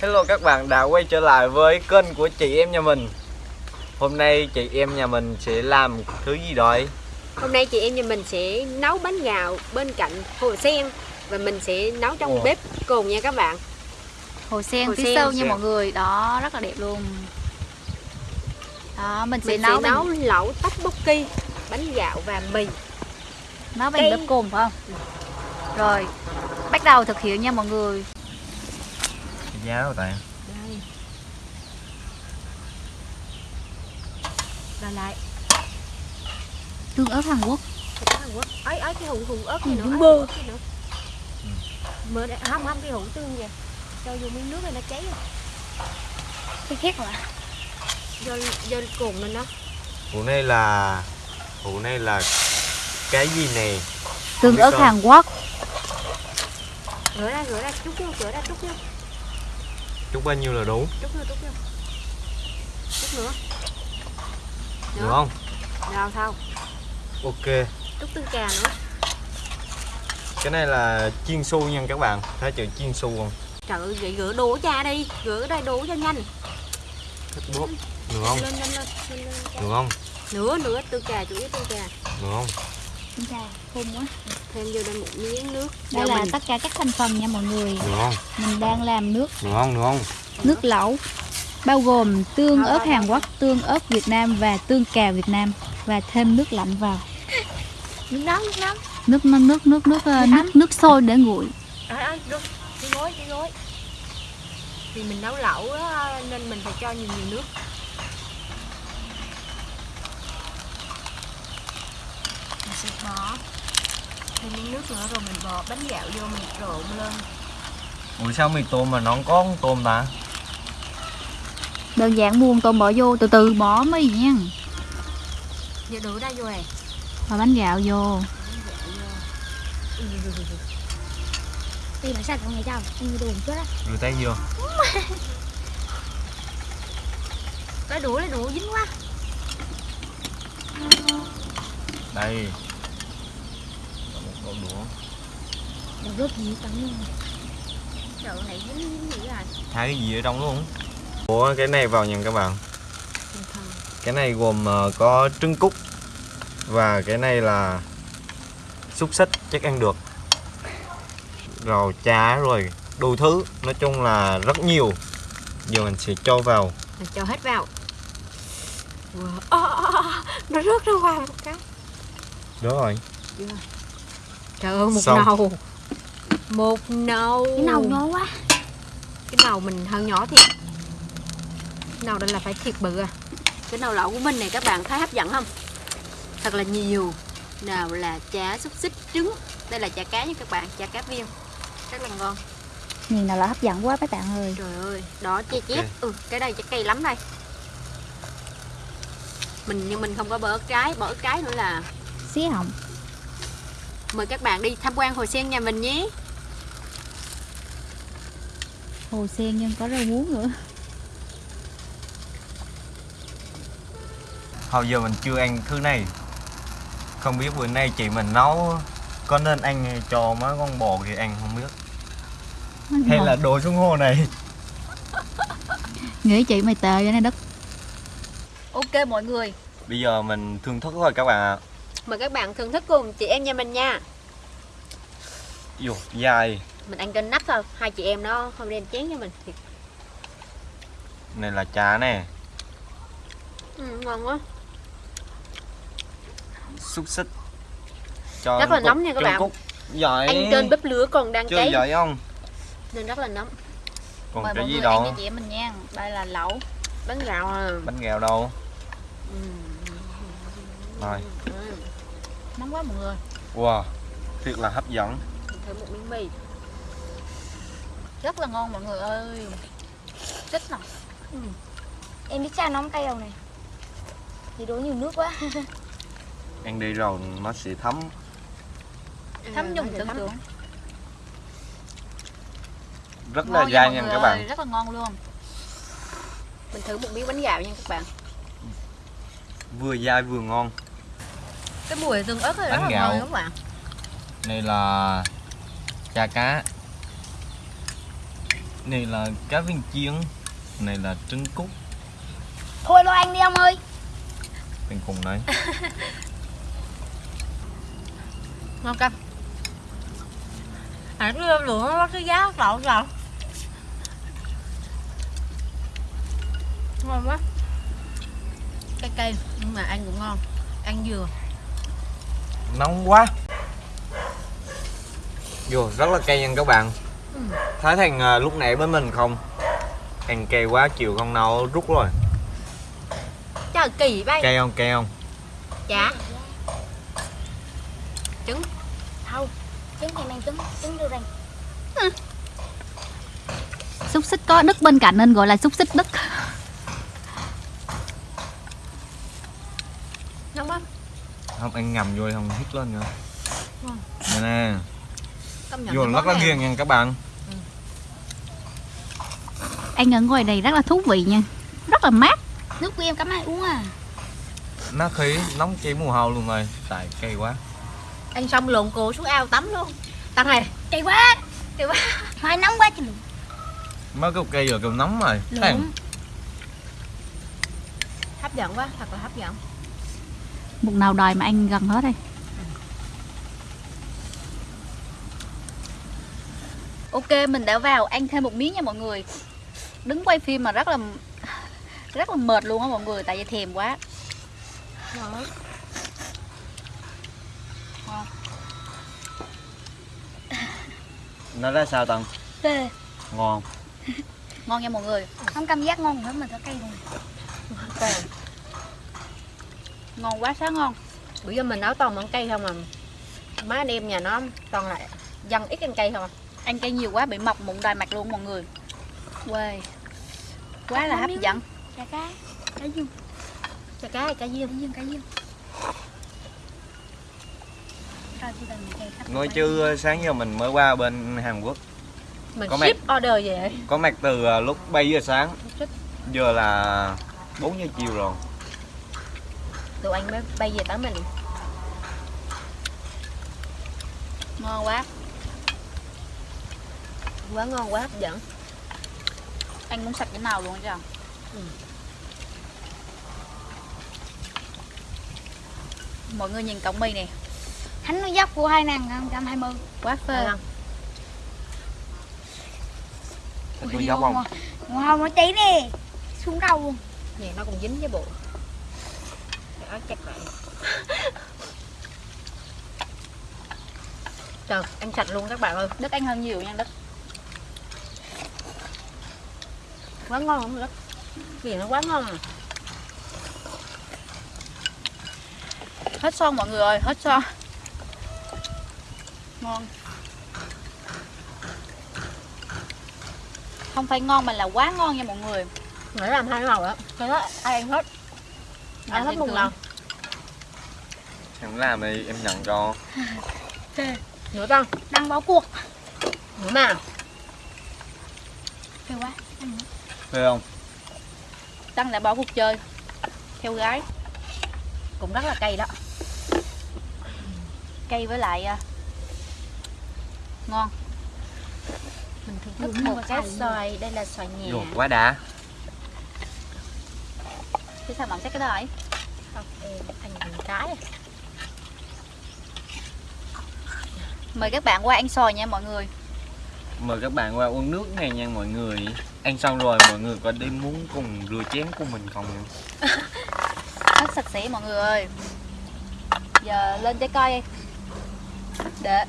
Hello các bạn đã quay trở lại với kênh của chị em nhà mình Hôm nay chị em nhà mình sẽ làm thứ gì đấy Hôm nay chị em nhà mình sẽ nấu bánh gạo bên cạnh hồ sen và mình sẽ nấu trong Ồ. bếp cùng nha các bạn. hồ sen Hồ phía sen. sau nha Sen. mọi người đó rất là đẹp luôn đó mình sẽ Mình nấu sẽ nấu bằng lẩu tteokbokki, bánh gạo và mì. nấu bằng bếp cùng phải không rồi bắt đầu thực hiện nha mọi người Giá đâu tại Đây. Rồi lại. tương ớt Hàn Quốc Cái Hàn Quốc. Ấy ấy cái hũ hũ ớt Ừ, này nữa. bơ. hũ này nữa. Mở đây, không không cái hũ tương kìa. Cho vô miếng nước này nó cháy rồi. cái khác là Do do cồn lên đó. Vụ này là Vụ này là Cái gì nè tương ớt? Hàn Quốc Rửa ra rửa ra chút vô, rửa ra chút vô. Chút bao nhiêu là đủ Chút nữa, chút nữa. Chút nữa. Được không Rồi sao? Ok Chút tương cà nữa. Cái này là chiên su nha các bạn Thấy chữ chiên su không Trời ơi, vậy rửa đồ cha đi, rửa đây đồ cho nhanh. Thích bút Được không Lên lên lên, lên, lên. Được không Nữa nữa tương cà, chủ yếu tương cà. Được không Chúng ta khôn quá Thêm vô đây một miếng nước. đây là mình tất cả các thành phần nha mọi người Được không mình đang làm nước Được không Được không nước lẩu bao gồm tương ớt Hàn. Quốc tương ớt Việt Nam và tương cà Việt Nam và thêm nước lạnh vào nước nóng, nước nóng. nước nước nước nước nước ờ, Nước nước, sôi để nguội Ơi ơi, được. Cái gối, cái gối. Vì mình nấu lẩu á, nên mình phải cho nhiều nhiều nước. Sẽ bỏ thêm miếng nước nữa rồi mình bỏ bánh gạo vô mình trộn lên. Ủa sao mì tôm mà nó không có con tôm ta đơn giản buông tôm bỏ vô từ từ bỏ mì nha Giờ đổ ra vô này. và bánh gạo vô Đi mà sao không ngày đâu, anh đùm chết á. Rửa tay vô Lấy đũa, lấy đũa dính quá. Đây Con đũa Đừng rớt gì. Trời ơi, này dính dữ rồi. Thả cái gì ở trong luôn Ủa cái này vào nha các bạn Cái này gồm ờ, có trứng cút Và cái này là xúc xích chắc ăn được Rồi chả rồi đủ thứ Nói chung là rất nhiều Giờ mình sẽ cho vào Mình cho hết vào. Wow. Ơ, ơ, ơ, nó rớt ra ngoài một cái. Đó rồi Trời ơi, một Xong. nầu. Một nầu. Cái nầu nhỏ quá. Cái nầu mình hơi nhỏ thiệt. Cái nầu đây là phải thiệt bự à. Cái nầu lẩu của mình này các bạn thấy hấp dẫn không? Thật là nhiều. Nào là chả xúc xích trứng. Đây là chả cá nha các bạn, chả cá viên. Rất là ngon. nhìn nào là hấp dẫn quá các bạn ơi Trời ơi, đó che chét. Ok. Ừ, cái đây chắc cây lắm đây. Mình nhưng mình không có bơ ớt trái, bơ ớt trái nữa là xí hỏng mời các bạn đi tham quan hồ sen nhà mình nhé. hồ sen nhưng có rau muống nữa. Hồi giờ mình chưa ăn thứ này. Không biết bữa nay chị mình nấu Có nên ăn cho mấy con bò kia ăn không biết. Hay là đổ xuống hồ này. Nghĩ chị mày tệ vậy này đất. Ok mọi người. Bây giờ mình thưởng thức thôi các bạn ạ Mời các bạn thưởng thức cùng chị em nhà mình nha. Dù dài Mình ăn trên nắp thôi, hai chị em nó không đem chén cho mình. Thiệt. Này là chả nè Ừ, ngon quá. Xúc xích cho Rất là cúc- nóng nha các bạn. cúc. Giỏi Ăn trên bếp lửa còn đang Chơi cháy giỏi không nên rất là nóng. Còn mời cái mọi gì người ăn đâu cho chị em mình nha đây là lẩu Bánh gạo à. Bánh gạo đâu Ừ. Rồi Ừ. nóng quá mọi người Wow Thiệt là hấp dẫn Thử một miếng mì. rất là ngon mọi người ơi thích nè Em biết sao nó không tay đâu này. Thì đổ nhiều nước quá. Ăn đi rồi nó sẽ thấm thấm dùng Ừ, tưởng thấm. tượng Rất là ngon dai mọi nha các ơi, bạn rất là ngon luôn Mình thử một miếng bánh gạo nha các bạn. Vừa dai vừa ngon cái mùi tương ớt này rất Bánh là gạo. ngon các bạn. Đây là chả cá. Này là cá viên chiên. Này là trứng cút. Thôi lo ăn đi ông ơi. Mình cùng đấy ngon canh. À cái lượng nó cái giá lộn rồi ngon quá. Cây cây nhưng mà ăn cũng ngon. Ăn vừa nóng quá. Vô rất là cay nha các bạn. Ừ. thấy thằng à, lúc nãy với mình không? Ăn cay quá chiều không nấu rút rồi. Trời kỳ bay cay không cay không? Chả trứng. Thôi Trứng thì mang trứng Trứng đưa ra. Xúc xích có đức bên cạnh nên gọi là xúc xích đức ngon quá không ăn ngầm vô không hít lên nữa Ngon. nè. Nè vô rất là ghiền nha các bạn. Ăn ở ngoài này rất là thú vị nha. Rất là mát. Nước của em cắm ai uống à. Nó khí nóng cháy mùa hầu luôn rồi. Tại cay quá. Ăn xong lộn cổ xuống ao tắm luôn. Tăng này Cay quá Cay quá. Mai nóng quá chứ mới cái cây rồi kêu nóng rồi. Hấp dẫn quá thật là hấp dẫn Một nào đòi mà ăn gần hết đây? Ok mình đã vào. Ăn thêm một miếng nha mọi người. Đứng quay phim mà rất là Rất là mệt luôn á mọi người Tại vì thèm quá. Nó ra sao tần ngon. Ngon nha mọi người. Không cảm giác ngon nữa mà nó cay rồi Ngon quá sáng ngon. Bữa giờ mình nấu toàn món cây không à? Má anh em nhà nó toàn là dân ít ăn cây không à? Ăn cây nhiều quá bị mọc mụn đòi mặt luôn mọi người. Quê Quá là hấp dẫn. Chà cá Cá dương cho cá cá diêm Cá dương cá dương nói chứ sáng giờ mình mới qua bên Hàn Quốc. Mình Có ship mẹ. order về. Có mặt từ à, lúc 7 giờ sáng. Giờ là 4 giờ chiều rồi tụi anh mới bay về tới mình Ngon quá. Quá ngon quá hấp dẫn. Anh muốn sạch cái nào luôn chứ Ừ. Mọi người nhìn cọng mì nè. Thánh nó dốc của 2020 Quá phê. Ngon không? tôi dốc không Ngon không nó cháy nè. Xuống đầu luôn. Nè nó còn dính với bộ Để chắc lại Trời, ăn sạch luôn các bạn ơi. Đức ăn hơn nhiều nha Đức. Quá ngon không Đức. Vì nó quá ngon. À Hết son mọi người ơi, hết son. Ngon. Không phải ngon mà là quá ngon nha mọi người. Nãy làm hai màu đó. Cái đó ai ăn hết Ăn hết tường. lần em làm đi em nhận cho. Nữa tăng Đang bỏ cuộc. Nữa mà. Phê quá phải không? Đăng lại bỏ cuộc chơi. Theo gái. Cũng rất là cay đó. Cây với lại à, Ngon. Mình thưởng thức một cái xoài. Đây là xoài nhà Vô quá đã Thế sao bạn xách cái đó ấy Không, từng cái. Mời các bạn qua ăn xoài nha mọi người. Mời các bạn qua uống nước này nha mọi người. Ăn xong rồi mọi người có đi muốn cùng rửa chén của mình không Rất sạch sẽ mọi người ơi. Giờ lên trái coi đi Để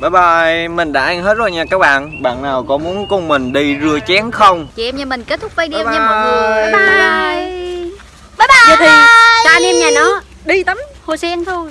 bye bye. Mình đã ăn hết rồi nha các bạn. Bạn nào có muốn cùng mình đi rửa chén không? Chị em nhà mình kết thúc video Bye nha mọi người. bye. Bye bye. Giờ thì cho anh em nhà nó đi tắm Hồ sen thôi